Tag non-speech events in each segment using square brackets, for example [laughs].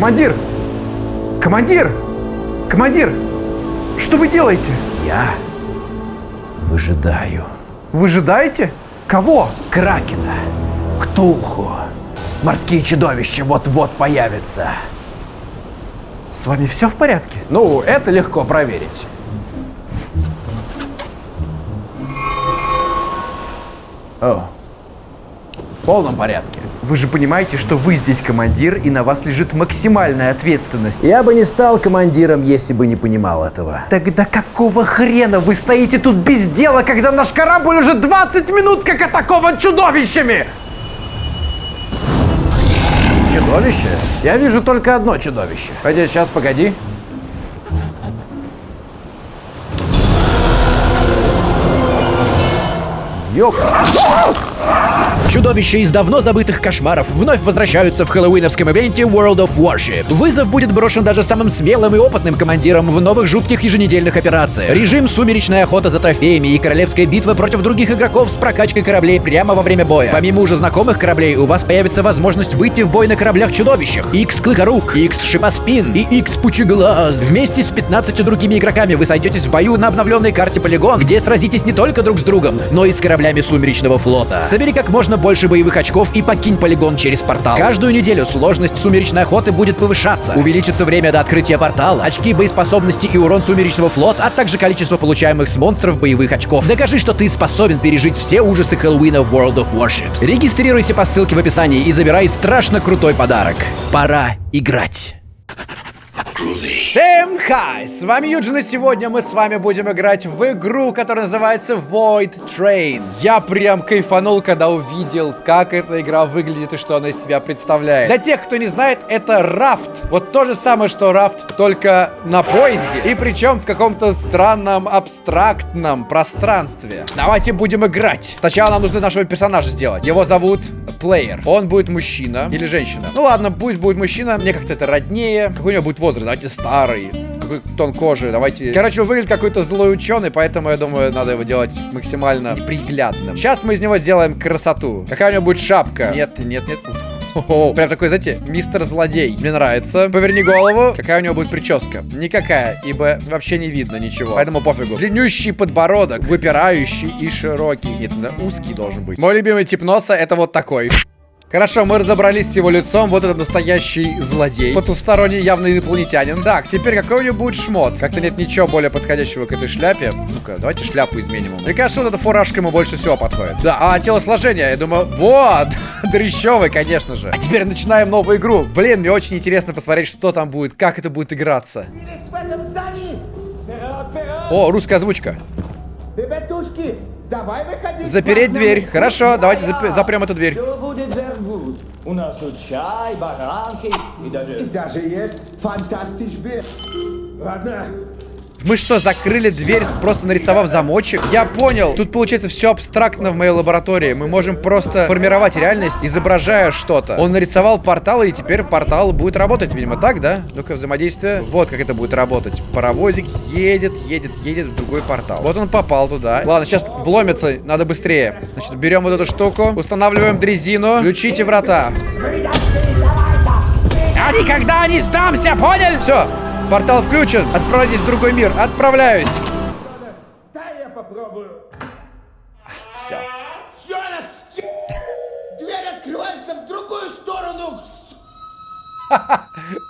Командир! Командир! Командир! Что вы делаете? Я выжидаю. Выжидаете? Кого? Кракена, Ктулху. Морские чудовища вот-вот появятся. С вами все в порядке? Ну, это легко проверить. О, в полном порядке. Вы же понимаете, что вы здесь командир, и на вас лежит максимальная ответственность. Я бы не стал командиром, если бы не понимал этого. Тогда какого хрена вы стоите тут без дела, когда наш корабль уже 20 минут как атакован чудовищами? Чудовище? Я вижу только одно чудовище. Пойди, сейчас, погоди. Ёпта. Чудовища из давно забытых кошмаров вновь возвращаются в хэллоуиновском ивенте World of Warships. Вызов будет брошен даже самым смелым и опытным командиром в новых жутких еженедельных операциях. Режим «Сумеречная охота за трофеями» и «Королевская битва против других игроков с прокачкой кораблей прямо во время боя. Помимо уже знакомых кораблей, у вас появится возможность выйти в бой на кораблях-чудовищах. X Клыкорук, X Шипоспин и X Пучеглаз. Вместе с 15 другими игроками вы сойдетесь в бою на обновленной карте Полигон, где сразитесь не только друг с другом, но и с кораблями Сумеречного флота. Собери как можно больше боевых очков и покинь полигон через портал. Каждую неделю сложность сумеречной охоты будет повышаться. Увеличится время до открытия портала, очки боеспособности и урон сумеречного флота, а также количество получаемых с монстров боевых очков. Докажи, что ты способен пережить все ужасы Хэллоуина в World of Warships. Регистрируйся по ссылке в описании и забирай страшно крутой подарок. Пора играть. Всем хай! С вами Юджин, и сегодня мы с вами будем играть в игру, которая называется Void Train. Я прям кайфанул, когда увидел, как эта игра выглядит и что она из себя представляет. Для тех, кто не знает, это рафт. Вот то же самое, что рафт, только на поезде. И причем в каком-то странном, абстрактном пространстве. Давайте будем играть. Сначала нам нужно нашего персонажа сделать. Его зовут Плеер. Он будет мужчина или женщина. Ну ладно, пусть будет мужчина. Мне как-то это роднее. Какой у него будет возраст? Давайте старый. Какой тон кожи, давайте... Короче, он выглядит какой-то злой ученый, поэтому я думаю, надо его делать максимально приглядным. Сейчас мы из него сделаем красоту. Какая у него будет шапка? Нет, нет, нет. О, прям такой, знаете, мистер злодей. Мне нравится. Поверни голову. Какая у него будет прическа? Никакая, ибо вообще не видно ничего. Поэтому пофигу. Длиннющий подбородок, выпирающий и широкий. Нет, узкий должен быть. Мой любимый тип носа это вот такой. Хорошо, мы разобрались с его лицом. Вот это настоящий злодей. Потусторонний явно инопланетянин. Так, теперь какой у него будет шмот? Как-то нет ничего более подходящего к этой шляпе. Ну-ка, давайте шляпу изменим. Мне кажется, вот эта фуражка ему больше всего подходит. Да, а телосложение, я думаю, вот, [laughs] дрещевый, конечно же. А теперь начинаем новую игру. Блин, мне очень интересно посмотреть, что там будет, как это будет играться. О, русская озвучка. Ребятушки, давай выходи. Запереть дверь. Хорошо, давайте зап- запрем эту дверь. Все будет. У нас тут чай, баранки и даже... И даже есть фантастич бир. Ладно, Мы что, закрыли дверь, просто нарисовав замочек? Я понял. Тут получается все абстрактно в моей лаборатории. Мы можем просто формировать реальность, изображая что-то. Он нарисовал портал, и теперь портал будет работать, видимо, так, да? Ну-ка, взаимодействие. Вот как это будет работать. Паровозик едет, едет, едет в другой портал. Вот он попал туда. Ладно, сейчас вломится, надо быстрее. Значит, берем вот эту штуку, устанавливаем дрезину, включите врата. Я никогда не сдамся, понял? Все, портал включен. Отправляйтесь в другой мир. Отправляюсь. дай я попробую. Все. Йонас, дверь открывается в другую сторону. [laughs]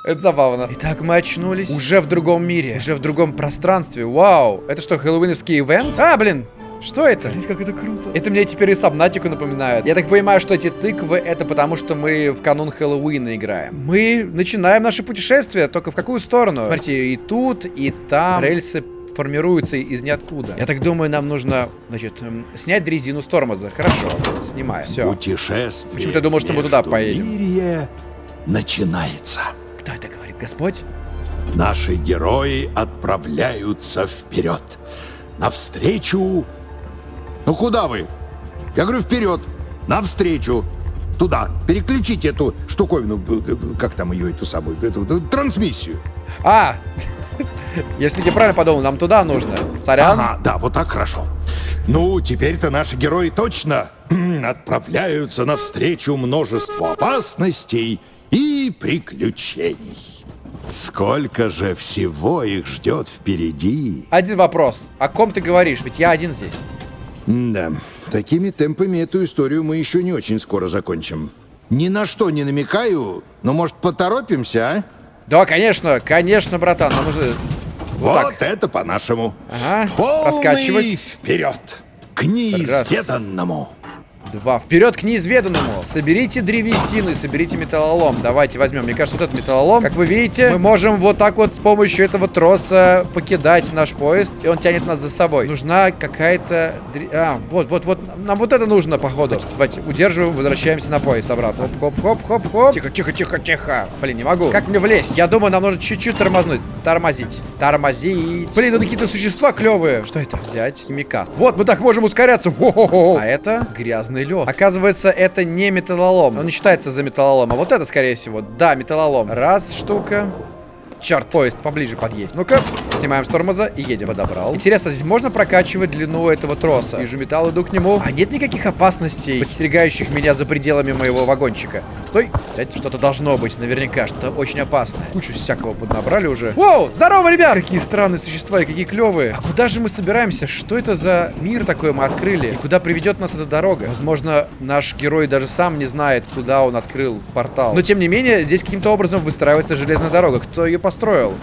Это забавно. Итак, мы очнулись уже в другом мире, уже в другом пространстве. Вау! Это что, хэллоуиновский ивент? А, блин! Что это? Блин, как это круто. Это мне теперь и Сабнатику напоминает. Я так понимаю, что эти тыквы это потому, что мы в канун Хэллоуина играем. Мы начинаем наше путешествие, только в какую сторону? Смотрите, и тут, и там рельсы формируются из ниоткуда. Я так думаю, нам нужно, значит, эм, снять дрезину с тормоза. Хорошо, снимаем. Все. Путешествие Почему ты думал, что мы туда поедем? начинается. Кто это говорит? Господь? Наши герои отправляются вперед. Навстречу... Ну куда вы? Я говорю вперед. Навстречу. Туда. Переключите эту штуковину. Как там ее, эту самую, эту, эту трансмиссию. А! [laughs] Если я правильно подумал, нам туда нужно. Сорян. Ага, да, вот так хорошо. Ну, теперь-то наши герои точно [clears throat] отправляются навстречу множеству опасностей и приключений. Сколько же всего их ждет впереди. Один вопрос. О ком ты говоришь? Ведь я один здесь. Да, такими темпами эту историю мы еще не очень скоро закончим. Ни на что не намекаю, но может поторопимся, а? Да, конечно, конечно, братан. Нам нужно... Вот, так. это по-нашему. Ага, Полный раскачивать. вперед к неизведанному. Два. Вперед к неизведанному. Соберите древесину и соберите металлолом. Давайте возьмем. Мне кажется, вот этот металлолом. Как вы видите, мы можем вот так вот с помощью этого троса покидать наш поезд. И он тянет нас за собой. Нужна какая-то... А, вот, вот, вот. Нам вот это нужно, походу. Давайте удерживаем, возвращаемся на поезд обратно. Хоп, хоп, хоп, хоп, хоп. Тихо, тихо, тихо, тихо. Блин, не могу. Как мне влезть? Я думаю, нам нужно чуть-чуть тормознуть. Тормозить. Тормозить. Блин, тут какие-то существа клевые. Что это? Взять. Химикат. Вот, мы так можем ускоряться. Во-хо-хо. А это грязный лед. Оказывается, это не металлолом. Он не считается за металлолом. А вот это, скорее всего, да, металлолом. Раз штука. Черт, поезд поближе подъедет. Ну-ка, снимаем с тормоза и едем. Подобрал. Интересно, здесь можно прокачивать длину этого троса? Вижу металл, иду к нему. А нет никаких опасностей, подстерегающих меня за пределами моего вагончика. Стой. Кстати, что-то должно быть, наверняка, что-то очень опасное. Кучу всякого поднабрали уже. Воу, здорово, ребят! Какие странные существа и какие клевые. А куда же мы собираемся? Что это за мир такой мы открыли? И куда приведет нас эта дорога? Возможно, наш герой даже сам не знает, куда он открыл портал. Но, тем не менее, здесь каким-то образом выстраивается железная дорога. Кто ее построил?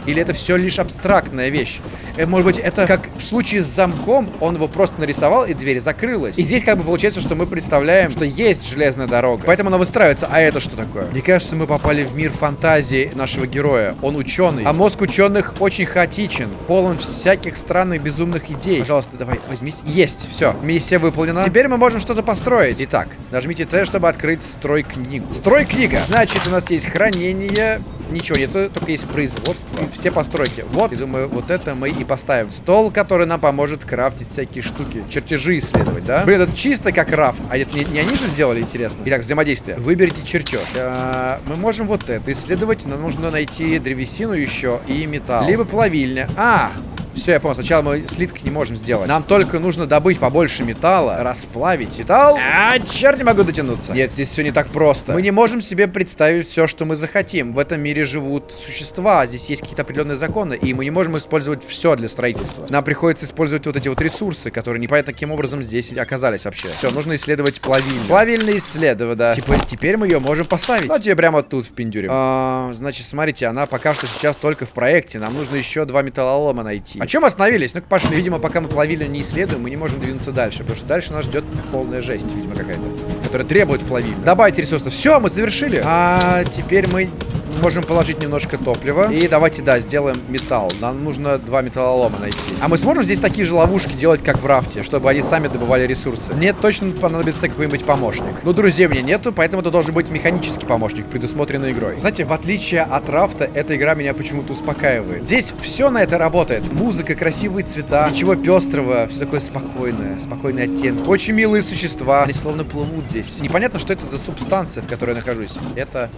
Или это все лишь абстрактная вещь? Э, может быть, это как в случае с замком, он его просто нарисовал, и дверь закрылась. И здесь как бы получается, что мы представляем, что есть железная дорога. Поэтому она выстраивается. А это что такое? Мне кажется, мы попали в мир фантазии нашего героя. Он ученый. А мозг ученых очень хаотичен, полон всяких странных безумных идей. Пожалуйста, давай, возьмись. Есть, все. Миссия выполнена. Теперь мы можем что-то построить. Итак, нажмите Т, чтобы открыть строй-книгу. Строй-книга. Значит, у нас есть хранение. Ничего нету, только есть производство. И все постройки. Вот, я думаю, вот это мы и поставим. Стол, который нам поможет крафтить всякие штуки. Чертежи исследовать, да? Блин, это чисто как рафт. А это не, не они же сделали, интересно? Итак, взаимодействие. Выберите чертеж. А, мы можем вот это исследовать. Нам нужно найти древесину еще и металл. Либо плавильня. А, все, я понял. Сначала мы слиток не можем сделать. Нам только нужно добыть побольше металла, расплавить металл. А, черт, не могу дотянуться. Нет, здесь все не так просто. Мы не можем себе представить все, что мы захотим. В этом мире живут существа, здесь есть какие-то определенные законы, и мы не можем использовать все для строительства. Нам приходится использовать вот эти вот ресурсы, которые непонятно каким образом здесь оказались вообще. Все, нужно исследовать плавильню. Плавильня исследовать, да. Типа, теперь мы ее можем поставить. Давайте ее прямо тут впендюрим. А, значит, смотрите, она пока что сейчас только в проекте. Нам нужно еще два металлолома найти. Чем остановились? Ну-ка пошли. Видимо, пока мы плавильню не исследуем, мы не можем двинуться дальше. Потому что дальше нас ждет полная жесть, видимо, какая-то. Которая требует плавильню. Добавить ресурсов. Все, мы завершили. А теперь мы можем положить немножко топлива. И давайте, да, сделаем металл. Нам нужно два металлолома найти. А мы сможем здесь такие же ловушки делать, как в рафте, чтобы они сами добывали ресурсы? Мне точно понадобится какой-нибудь помощник. Но друзей у меня нету, поэтому это должен быть механический помощник, предусмотренный игрой. Знаете, в отличие от рафта, эта игра меня почему-то успокаивает. Здесь все на это работает. Музыка, красивые цвета, ничего пестрого, все такое спокойное, спокойные оттенки. Очень милые существа, они словно плывут здесь. Непонятно, что это за субстанция, в которой я нахожусь. Это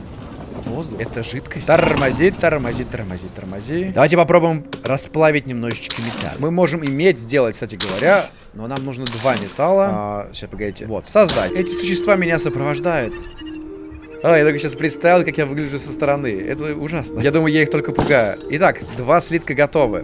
воздух. Это жидкость. Тормозит, тормозит, тормозит, тормозит. Давайте попробуем расплавить немножечко металл. Мы можем иметь сделать, кстати говоря, но нам нужно два металла. А, сейчас, погодите. Вот, создать. Эти существа меня сопровождают. А, я только сейчас представил, как я выгляжу со стороны. Это ужасно. Я думаю, я их только пугаю. Итак, два слитка готовы.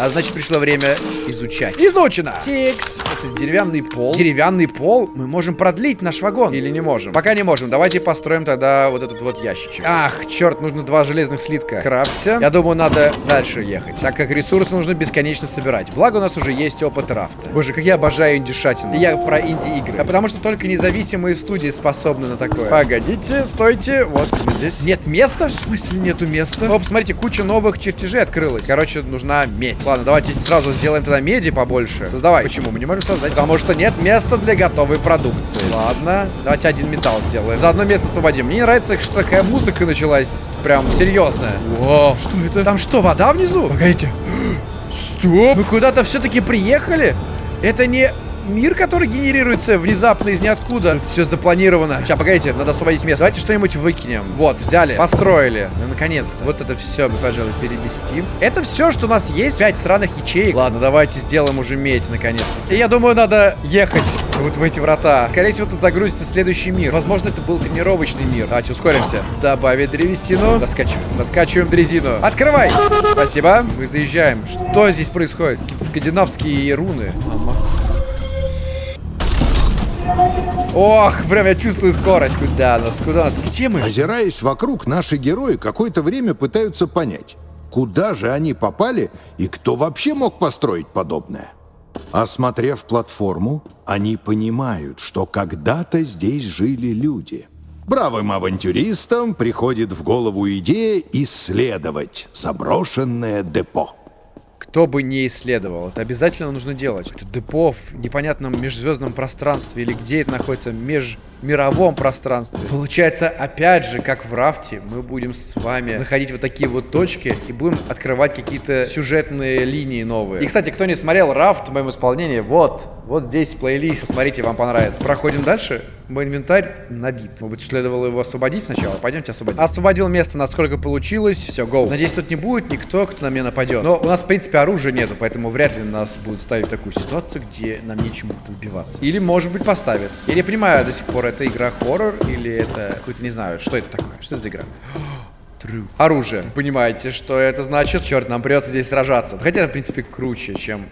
А значит, пришло время изучать. Изучено! Тикс. Это деревянный пол. Деревянный пол? Мы можем продлить наш вагон. Или не можем? Пока не можем. Давайте построим тогда вот этот вот ящичек. Ах, черт, нужно два железных слитка. Крафтся. Я думаю, надо дальше ехать. Так как ресурсы нужно бесконечно собирать. Благо у нас уже есть опыт рафта. Боже, как я обожаю индюшатину. Я про инди-игры. А потому что только независимые студии способны на такое. Погодите, стойте. Вот здесь. Нет места? В смысле нету места? Оп, смотрите, куча новых чертежей открылась. Короче, нужна медь. Ладно, давайте сразу сделаем тогда меди побольше. Создавай. Почему? Мы не можем создать. Потому что нет места для готовой продукции. Ладно. Давайте один металл сделаем. За одно место освободим. Мне нравится, что такая музыка началась. Прям серьезная. О, что это? Там что, вода внизу? Погодите. [gasps] Стоп. Мы куда-то все-таки приехали? Это не мир, который генерируется внезапно из ниоткуда. Все запланировано. Сейчас, погодите, надо освободить место. Давайте что-нибудь выкинем. Вот, взяли, построили. Ну, наконец-то. Вот это все мы, пожалуй, переместим. Это все, что у нас есть. Пять сраных ячеек. Ладно, давайте сделаем уже медь, наконец-то. И я думаю, надо ехать вот в эти врата. Скорее всего, тут загрузится следующий мир. Возможно, это был тренировочный мир. Давайте ускоримся. Добавить древесину. Раскачиваем. Раскачиваем дрезину. Открывай. Спасибо. Мы заезжаем. Что здесь происходит? Какие-то скандинавские руны. Мама. Ох, прям я чувствую скорость. Куда нас? Куда нас? Где мы? Озираясь вокруг, наши герои какое-то время пытаются понять, куда же они попали и кто вообще мог построить подобное. Осмотрев платформу, они понимают, что когда-то здесь жили люди. Бравым авантюристам приходит в голову идея исследовать заброшенное депо. Кто бы не исследовал, это обязательно нужно делать. Это депо в непонятном межзвездном пространстве или где это находится, межмировом пространстве. Получается, опять же, как в рафте, мы будем с вами находить вот такие вот точки и будем открывать какие-то сюжетные линии новые. И, кстати, кто не смотрел рафт в моем исполнении, вот, вот здесь плейлист. Посмотрите, вам понравится. Проходим дальше. Мой инвентарь набит. Может быть, следовало его освободить сначала? Пойдемте освободим. Освободил место, насколько получилось. Все, гоу. Надеюсь, тут не будет никто, кто на меня нападет. Но у нас, в принципе, оружия нету, поэтому вряд ли нас будут ставить в такую ситуацию, где нам нечему будет добиваться. Или, может быть, поставят. Я не понимаю до сих пор, это игра хоррор или это какой-то, не знаю, что это такое? Что это за игра? Оружие. Понимаете, что это значит? Черт, нам придется здесь сражаться. Хотя, в принципе, круче, чем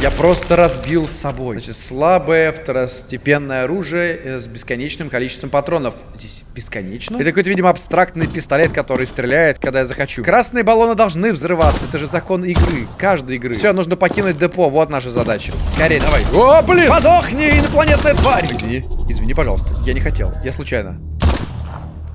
я просто разбил с собой. Значит, слабое второстепенное оружие э, с бесконечным количеством патронов. Здесь бесконечно? Это какой-то, видимо, абстрактный пистолет, который стреляет, когда я захочу. Красные баллоны должны взрываться. Это же закон игры. Каждой игры. Все, нужно покинуть депо. Вот наша задача. Скорее, давай. О, блин! Подохни, инопланетная тварь! Извини. Извини, пожалуйста. Я не хотел. Я случайно.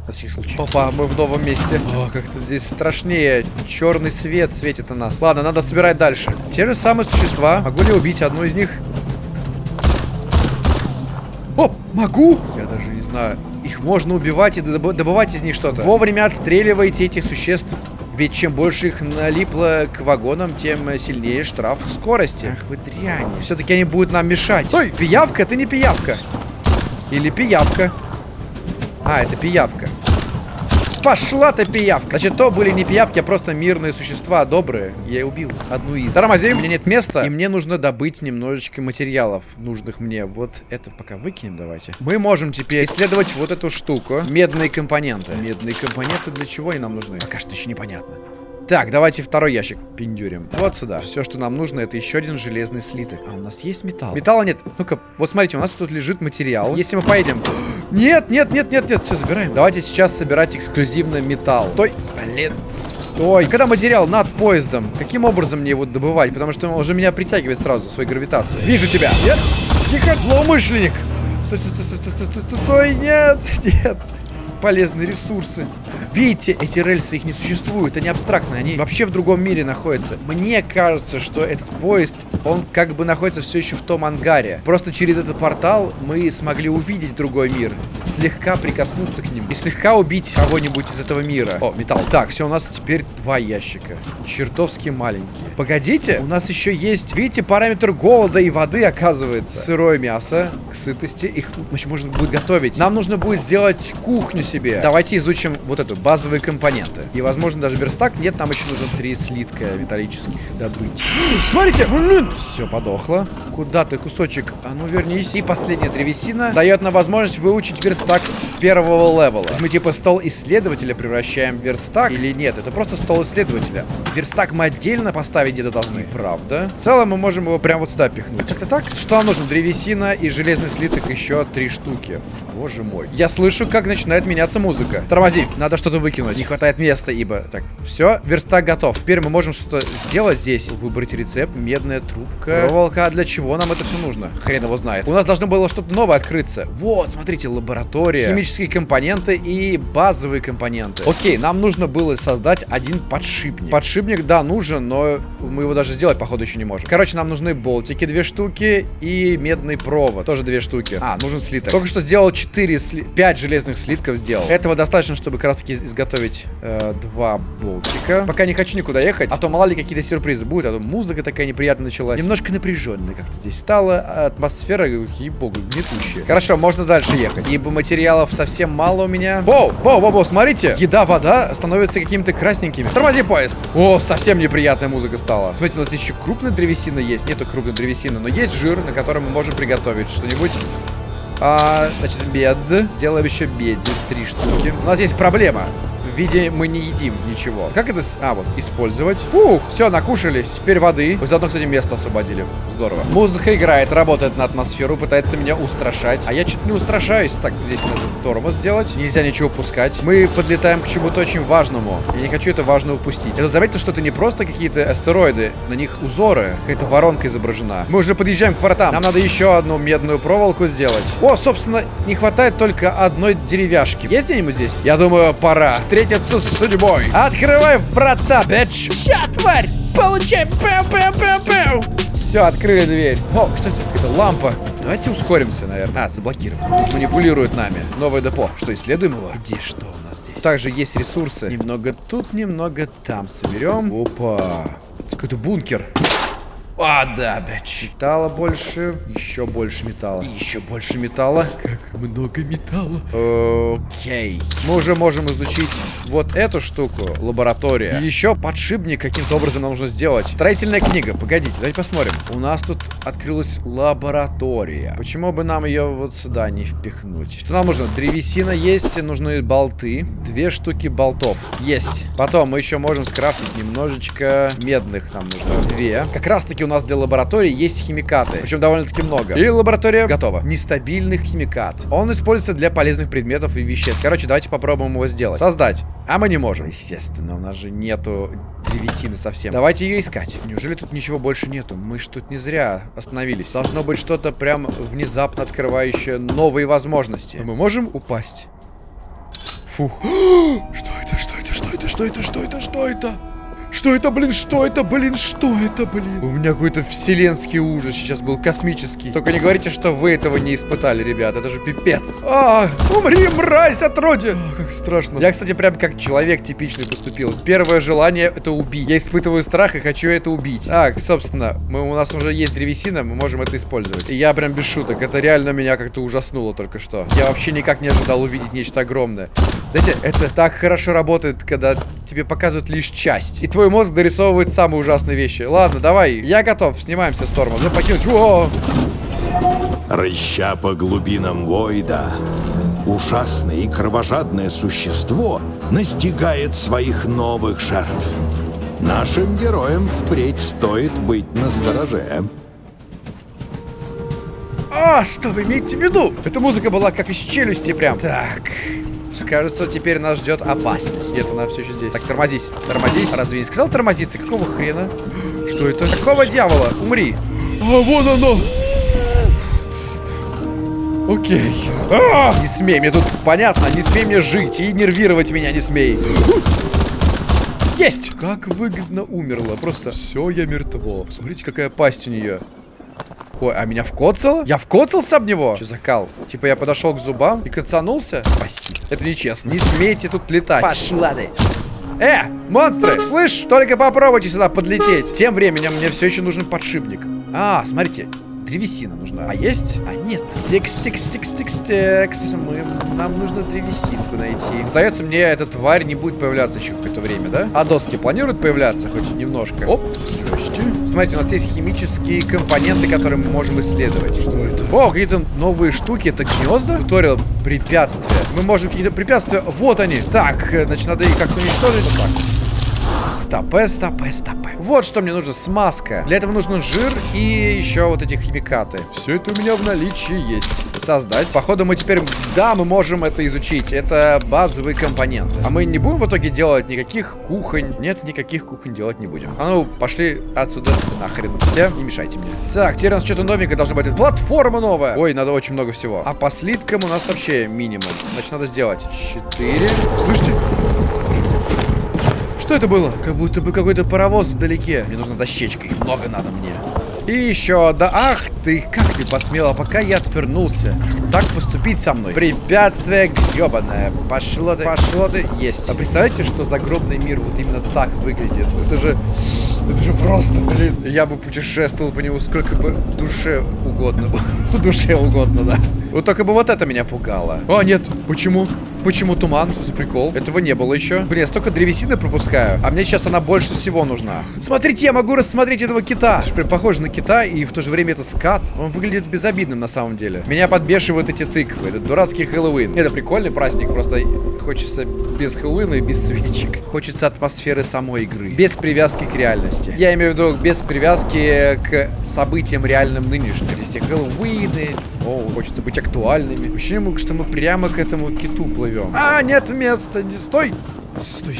На всякий случай. Опа, мы в новом месте. О, как-то здесь страшнее. Черный свет светит на нас. Ладно, надо собирать дальше. Те же самые существа. Могу ли убить одну из них? О, могу! Я даже не знаю. Их можно убивать и добывать из них что-то. Вовремя отстреливайте этих существ. Ведь чем больше их налипло к вагонам, тем сильнее штраф скорости. Ах вы дрянь. Все-таки они будут нам мешать. Стой, пиявка, ты не пиявка. Или пиявка. А, это пиявка. Пошла ты, пиявка! Значит, то были не пиявки, а просто мирные существа, добрые. Я убил одну из. Тормозим, у меня нет места, и мне нужно добыть немножечко материалов, нужных мне. Вот это пока выкинем давайте. Мы можем теперь исследовать вот эту штуку. Медные компоненты. Медные компоненты для чего они нам нужны? Пока что еще непонятно. Так, давайте второй ящик пиндюрим. Вот сюда. Все, что нам нужно, это еще один железный слиток. А у нас есть металл? Металла нет. Ну-ка, вот смотрите, у нас тут лежит материал. Если мы поедем... Нет, нет, нет, нет, нет, все, забираем. Давайте сейчас собирать эксклюзивно металл. Стой, блин, стой. Когда материал над поездом, каким образом мне его добывать? Потому что он уже меня притягивает сразу своей гравитацией. Вижу тебя. Нет? Тихо, злоумышленник. Стой, стой, стой, стой, стой, стой, стой, стой, нет, [laughs] нет полезные ресурсы. Видите, эти рельсы, их не существует, они абстрактные, они вообще в другом мире находятся. Мне кажется, что этот поезд, он как бы находится все еще в том ангаре. Просто через этот портал мы смогли увидеть другой мир, слегка прикоснуться к ним и слегка убить кого-нибудь из этого мира. О, металл. Так, все, у нас теперь два ящика. Чертовски маленькие. Погодите, у нас еще есть, видите, параметр голода и воды, оказывается. Сырое мясо к сытости, их еще можно будет готовить. Нам нужно будет сделать кухню себе. Давайте изучим вот эту, базовые компоненты. И, возможно, даже верстак. Нет, нам еще нужно три слитка металлических добыть. Смотрите! Все, подохло. Куда ты, кусочек? А ну, вернись. И последняя древесина дает нам возможность выучить верстак первого левела. Мы типа стол исследователя превращаем в верстак или нет? Это просто стол исследователя. Верстак мы отдельно поставить где-то должны. Правда. В целом мы можем его прямо вот сюда пихнуть. Как-то так? Что нам нужно? Древесина и железный слиток еще три штуки. Боже мой. Я слышу, как начинает меня меняться музыка. Тормози, надо что-то выкинуть. Не хватает места, ибо... Так, все, верстак готов. Теперь мы можем что-то сделать здесь. Выбрать рецепт, медная трубка. Проволока, а для чего нам это все нужно? Хрен его знает. У нас должно было что-то новое открыться. Вот, смотрите, лаборатория. Химические компоненты и базовые компоненты. Окей, нам нужно было создать один подшипник. Подшипник, да, нужен, но мы его даже сделать, походу, еще не можем. Короче, нам нужны болтики, две штуки, и медный провод, тоже две штуки. А, нужен слиток. Только что сделал 4, сли... 5 железных слитков, сделал. Этого достаточно, чтобы как раз таки изготовить э, два болтика. Пока не хочу никуда ехать, а то мало ли какие-то сюрпризы будут, а то музыка такая неприятная началась. Немножко напряженная как-то здесь стала, а атмосфера, ей-богу, гнетущая. Хорошо, можно дальше ехать, ибо материалов совсем мало у меня. Воу, воу, воу, воу, смотрите, еда, вода становятся какими-то красненькими. Тормози поезд. О, совсем неприятная музыка стала. Смотрите, у нас еще крупная древесина есть. Нету крупной древесины, но есть жир, на котором мы можем приготовить что-нибудь а, значит, бед. Сделаем еще беди. Три штуки. У нас есть проблема. Виде мы не едим ничего. Как это... А, вот, использовать. Фух, все, накушались. Теперь воды. Вы заодно, кстати, место освободили. Здорово. Музыка играет, работает на атмосферу, пытается меня устрашать. А я что-то не устрашаюсь. Так, здесь надо тормоз сделать. Нельзя ничего упускать. Мы подлетаем к чему-то очень важному. Я не хочу это важное упустить. Это заметьте, что это не просто какие-то астероиды. На них узоры. Какая-то воронка изображена. Мы уже подъезжаем к воротам. Нам надо еще одну медную проволоку сделать. О, собственно, не хватает только одной деревяшки. Есть где-нибудь здесь? Я думаю, пора встретиться с судьбой. Открывай врата, бич. Ща, тварь! Получай! Пэу-пэу-пэу-пэу! Все, открыли дверь. О, что это? Это лампа. Давайте ускоримся, наверное. А, заблокирован. Тут манипулирует нами. Новое депо. Что, исследуем его? Где что у нас здесь? Также есть ресурсы. Немного тут, немного там соберем. Опа. Какой-то бункер. А, да, бич. Металла больше, еще больше металла. И еще больше металла. Как много металла. Окей. Мы уже можем изучить вот эту штуку, лаборатория. И еще подшипник каким-то образом нам нужно сделать. Строительная книга. Погодите, давайте посмотрим. У нас тут открылась лаборатория. Почему бы нам ее вот сюда не впихнуть? Что нам нужно? Древесина есть, нужны болты. Две штуки болтов. Есть. Потом мы еще можем скрафтить немножечко медных нам нужно. Две. Как раз таки у нас для лаборатории есть химикаты. Причем довольно-таки много. И лаборатория готова. Нестабильных химикат. Он используется для полезных предметов и веществ. Короче, давайте попробуем его сделать. Создать. А мы не можем. Естественно, у нас же нету древесины совсем. Давайте ее искать. Неужели тут ничего больше нету? Мы ж тут не зря остановились. Должно быть что-то прям внезапно открывающее новые возможности. Мы можем упасть. Фух. [gasps] Что это? Что это? Что это? Что это? Что это? Что это? Что это, блин? Что это, блин? Что это, блин? У меня какой-то вселенский ужас сейчас был, космический. Только не говорите, что вы этого не испытали, ребят. Это же пипец. А, умри, мразь, отродье. А, как страшно. Я, кстати, прям как человек типичный поступил. Первое желание это убить. Я испытываю страх и хочу это убить. Так, собственно, мы, у нас уже есть древесина, мы можем это использовать. И я прям без шуток. Это реально меня как-то ужаснуло только что. Я вообще никак не ожидал увидеть нечто огромное. Знаете, это так хорошо работает, когда тебе показывают лишь часть. И твой мозг дорисовывает самые ужасные вещи. Ладно, давай, я готов, снимаемся с Торма. За покинуть. О! Рыща по глубинам Войда, ужасное и кровожадное существо настигает своих новых жертв. Нашим героям впредь стоит быть настороже. А, что вы имеете в виду? Эта музыка была как из челюсти прям. Так, кажется, теперь нас ждет опасность. Где-то она все еще здесь. Так, тормозись, тормозись. Разве не сказал тормозиться? Какого хрена? Что это? Какого дьявола? Умри. А, вон оно. Окей. А! Не смей, мне тут понятно, не смей мне жить и нервировать меня не смей. Есть! Как выгодно умерла. Просто все, я мертво. Посмотрите, какая пасть у нее. Ой, а меня вкоцало? Я вкоцался об него? Что за кал? Типа я подошел к зубам и коцанулся? Спасибо. Это нечестно. Не смейте тут летать. Пошла ты. Э, монстры, слышь, только попробуйте сюда подлететь. Тем временем мне все еще нужен подшипник. А, смотрите, древесина нужна. А есть? А нет. Стикс, стикс, стикс, стикс, стикс. Мы, нам нужно древесинку найти. Сдается мне, эта тварь не будет появляться еще какое-то время, да? А доски планируют появляться хоть немножко? Оп, здрасте. Смотрите, у нас есть химические компоненты, которые мы можем исследовать. Что это? О, какие-то новые штуки. Это гнезда? Туториал препятствия. Мы можем какие-то препятствия. Вот они. Так, э, значит, надо их как-то уничтожить. Вот так. Стопе, стопе, стопе. Вот что мне нужно, смазка. Для этого нужен жир и еще вот эти химикаты. Все это у меня в наличии есть. Создать. Походу мы теперь, да, мы можем это изучить. Это базовые компоненты. А мы не будем в итоге делать никаких кухонь. Нет, никаких кухонь делать не будем. А ну, пошли отсюда нахрен. Все, не мешайте мне. Так, теперь у нас что-то новенькое должно быть. Платформа новая. Ой, надо очень много всего. А по слиткам у нас вообще минимум. Значит, надо сделать 4. Слышите? Что это было? Как будто бы какой-то паровоз вдалеке. Мне нужна дощечка, их много надо мне. И еще, да, ах ты, как ты посмела, пока я отвернулся, так поступить со мной? Препятствие гребаное. Пошло ты, пошло ты. Есть. А представляете, что загробный мир вот именно так выглядит? Это же... Это же просто, блин. Я бы путешествовал по нему сколько бы душе угодно. [laughs] душе угодно, да. Вот только бы вот это меня пугало. А, нет, почему? Почему туман? Что за прикол? Этого не было еще. Блин, я столько древесины пропускаю, а мне сейчас она больше всего нужна. Смотрите, я могу рассмотреть этого кита. Прям похоже на кита, и в то же время это скат. Он выглядит безобидным на самом деле. Меня подбешивают эти тыквы. Это дурацкий Хэллоуин. Это прикольный праздник, просто хочется без Хэллоуина и без свечек. Хочется атмосферы самой игры. Без привязки к реальности. Я имею в виду без привязки к событиям реальным нынешним. Здесь все Хэллоуины. О, хочется быть актуальными. Ощущение, что мы прямо к этому киту плывем. А, нет места, не стой. Стой,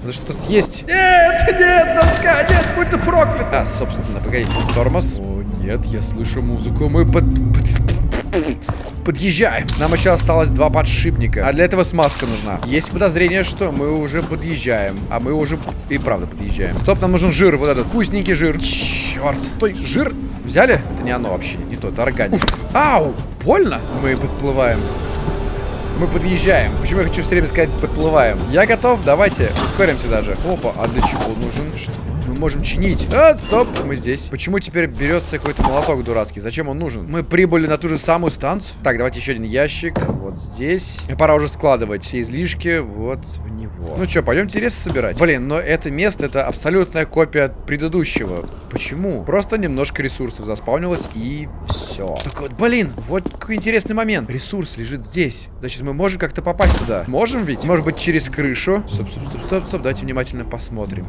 надо что-то съесть. Нет, нет, доска, нет, будь ты проклят. А, собственно, погодите, тормоз. О, нет, я слышу музыку. Мы под... под подъезжаем. Нам еще осталось два подшипника. А для этого смазка нужна. Есть подозрение, что мы уже подъезжаем. А мы уже и правда подъезжаем. Стоп, нам нужен жир. Вот этот вкусненький жир. Черт. Стой, жир взяли? Это не оно вообще. Не то, это органик. Ау, больно? Мы подплываем. Мы подъезжаем. Почему я хочу все время сказать подплываем? Я готов, давайте. Ускоримся даже. Опа, а для чего нужен? Что? Мы можем чинить. А, стоп, мы здесь. Почему теперь берется какой-то молоток дурацкий? Зачем он нужен? Мы прибыли на ту же самую станцию. Так, давайте еще один ящик. Вот здесь. Пора уже складывать все излишки вот в него. Ну что, пойдемте лес собирать. Блин, но это место, это абсолютная копия предыдущего. Почему? Просто немножко ресурсов заспавнилось и все. Так вот, блин, вот какой интересный момент. Ресурс лежит здесь. Значит, мы можем как-то попасть туда. Можем ведь? Может быть, через крышу? Стоп, стоп, стоп, стоп, стоп. Давайте внимательно посмотрим.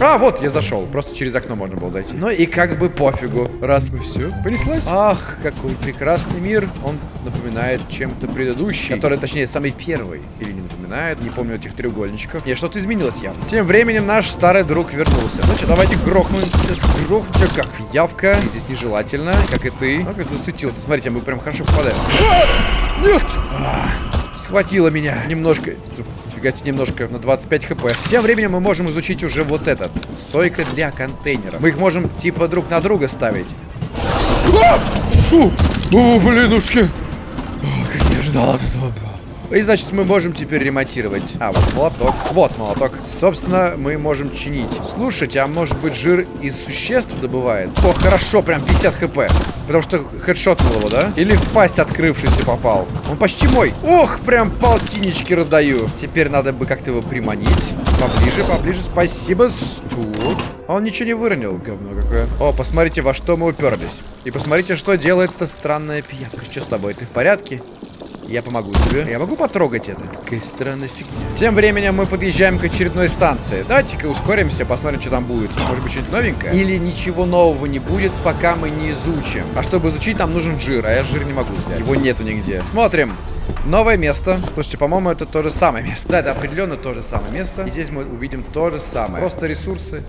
А, вот, я зашел. Просто через окно можно было зайти. Ну и как бы пофигу. Раз мы все, понеслась. Ах, какой прекрасный мир. Он напоминает чем-то предыдущий. Который, точнее, самый первый. Или не напоминает. Не помню этих треугольничков. Не, что-то изменилось явно. Тем временем наш старый друг вернулся. Значит, давайте грохнем. Грохнем, как явка. Здесь нежелательно, как и ты. Ну, как засуетился. Смотрите, мы прям хорошо попадаем. А! Нет! А! Схватило меня немножко. Фига себе, немножко на 25 хп. Тем временем мы можем изучить уже вот этот. Стойка для контейнеров. Мы их можем типа друг на друга ставить. О, блинушки! О, как я ожидал от этого. И значит, мы можем теперь ремонтировать. А, вот молоток. Вот молоток. Собственно, мы можем чинить. Слушайте, а может быть жир из существ добывается? О, хорошо, прям 50 хп. Потому что хедшотнул его, да? Или в пасть открывшийся попал? Он почти мой. Ох, прям полтиннички раздаю. Теперь надо бы как-то его приманить. Поближе, поближе. Спасибо. Тут. Он ничего не выронил, говно какое. О, посмотрите, во что мы уперлись. И посмотрите, что делает эта странная пиявка. Что с тобой? Ты в порядке? Я помогу тебе. Я могу потрогать это? Какая странная фигня. Тем временем мы подъезжаем к очередной станции. Давайте-ка ускоримся, посмотрим, что там будет. Может быть, что-нибудь новенькое? Или ничего нового не будет, пока мы не изучим. А чтобы изучить, нам нужен жир, а я жир не могу взять. Его нету нигде. Смотрим. Новое место. Слушайте, по-моему, это то же самое место. Да, это определенно то же самое место. И здесь мы увидим то же самое. Просто ресурсы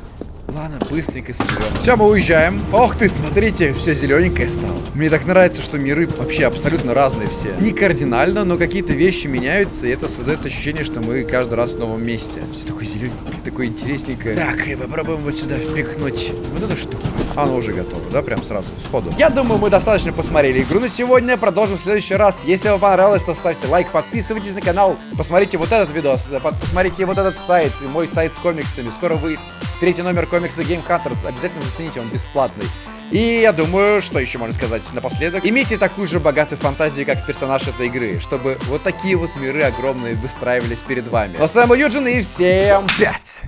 Ладно, быстренько соберем. Все, мы уезжаем. Ох ты, смотрите, все зелененькое стало. Мне так нравится, что миры вообще абсолютно разные все. Не кардинально, но какие-то вещи меняются, и это создает ощущение, что мы каждый раз в новом месте. Все такое зелененькое, такое интересненькое. Так, и попробуем вот сюда впихнуть вот эту штуку. Оно уже готово, да, прям сразу, сходу. Я думаю, мы достаточно посмотрели игру на сегодня. Продолжим в следующий раз. Если вам понравилось, то ставьте лайк, подписывайтесь на канал. Посмотрите вот этот видос, посмотрите вот этот сайт, мой сайт с комиксами. Скоро вы третий номер комиксы Game Hunters. Обязательно зацените, он бесплатный. И я думаю, что еще можно сказать напоследок. Имейте такую же богатую фантазию, как персонаж этой игры, чтобы вот такие вот миры огромные выстраивались перед вами. Но с вами Юджин и всем пять!